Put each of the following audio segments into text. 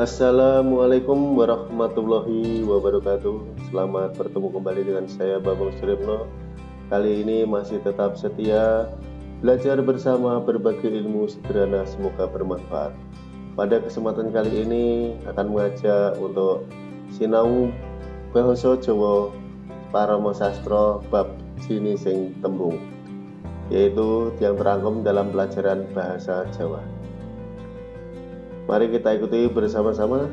Assalamualaikum warahmatullahi wabarakatuh. Selamat bertemu kembali dengan saya Babang Suripno Kali ini masih tetap setia Belajar bersama berbagai ilmu sederhana semoga bermanfaat. Pada kesempatan kali ini akan mengajak untuk Sinau Bahasa Jawa Parama Sastro Bab Sini Sing Tembung Yaitu yang terangkum dalam pelajaran Bahasa Jawa Mari kita ikuti bersama-sama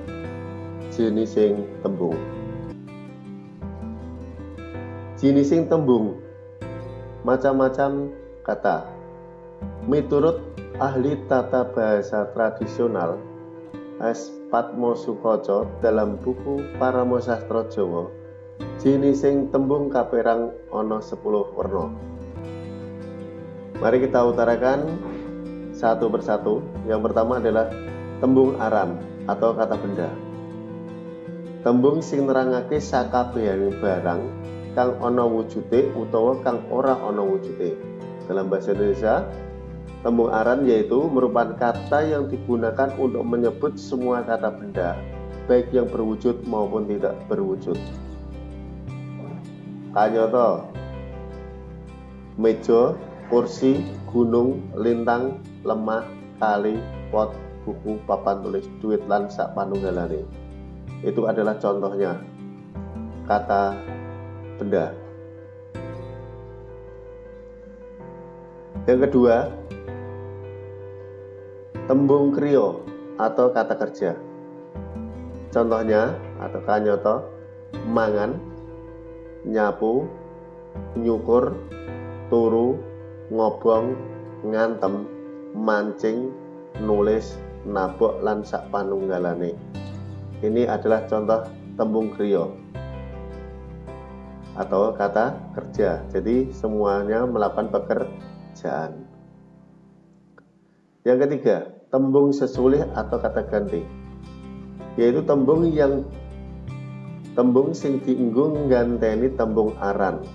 jenising tembung. Jenising tembung macam-macam kata. Miturut ahli tata bahasa tradisional S. Patmo Sukoco dalam buku Paramo Sastro Jawa jenising tembung kaperang ono 10 warna. Mari kita utarakan satu persatu. Yang pertama adalah tembung aran atau kata benda. Tembung sing nerangake sakabehane barang kang ana wujude utawa kang ora ana wujude dalam bahasa Indonesia tembung aran yaitu merupakan kata yang digunakan untuk menyebut semua kata benda baik yang berwujud maupun tidak berwujud. Kanyoto meja kursi gunung lintang lemah kali pot buku papan tulis duit lan sak panunggalane itu adalah contohnya. Kata benda. Yang kedua tembung krio atau kata kerja. Contohnya atau kanyoto mangan nyapu nyukur turu ngobong ngantem mancing nulis nabok lan sak panunggalane. Ini adalah contoh tembung kriya atau kata kerja. Jadi semuanya melakukan pekerjaan. Yang ketiga, tembung sesulih atau kata ganti. Yaitu tembung yang tembung sing diinggung ganteni tembung aran.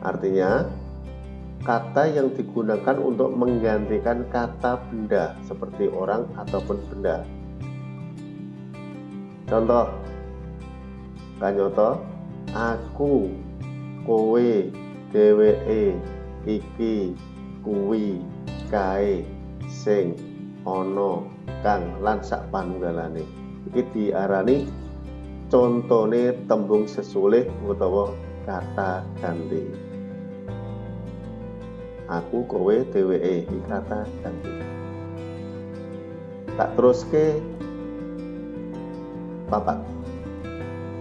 Artinya kata yang digunakan untuk menggantikan kata benda seperti orang ataupun benda. Contoh, kanyoto, aku, kowe, dheweke, iki, kuwi, kae, sing, ono, kang, lan sak panunggalane. Iki diarani contone tembung sesulih utawa kata ganti aku kowe dheweke iki kata ganti tak terus ke papat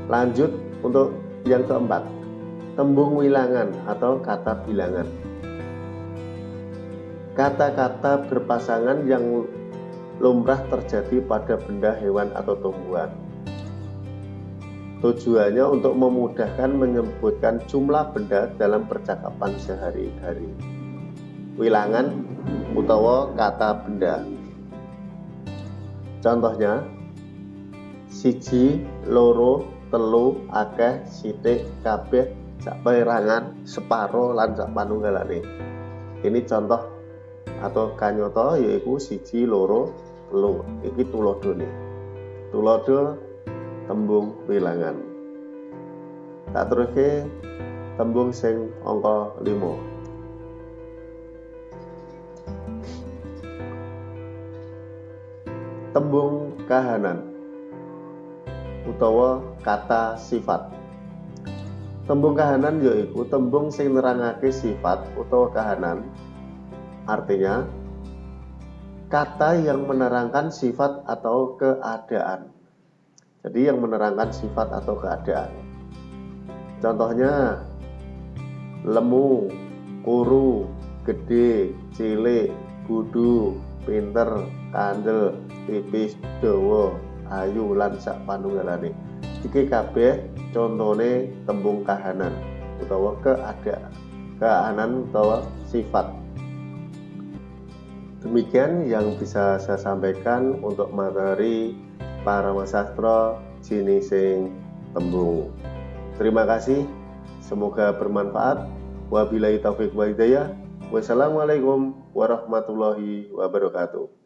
lanjut untuk yang keempat tembung wilangan atau kata bilangan. Kata-kata berpasangan yang lumrah terjadi pada benda hewan atau tumbuhan. Tujuannya untuk memudahkan menyebutkan jumlah benda dalam percakapan sehari-hari wilangan utawa kata benda. Contohnya siji, loro, telu, akeh, sithik, kabeh, sak perangan, separo lan sak panunggalane. Ini contoh atau kanyoto yaitu siji, loro, telu. Iki tulodone. Tulodo tembung wilangan. Tak teruske tembung sing angka 5. Tembung kahanan utawa kata sifat. Tembung kahanan yaitu tembung sing nerangake sifat utawa kahanan. Artinya kata yang menerangkan sifat atau keadaan. Jadi yang menerangkan sifat atau keadaan. Contohnya lemu kuru gede cilik budu pinter kandel tipis dawa. Ayu lan sak panunggalane. Iki kabeh contone tembung kahanan utawa keadaan keanan utawa sifat. Demikian yang bisa saya sampaikan untuk materi para sastra jinising tembung. Terima kasih. Semoga bermanfaat. Wabillahi taufik wa hidayah. Wassalamualaikum warahmatullahi wabarakatuh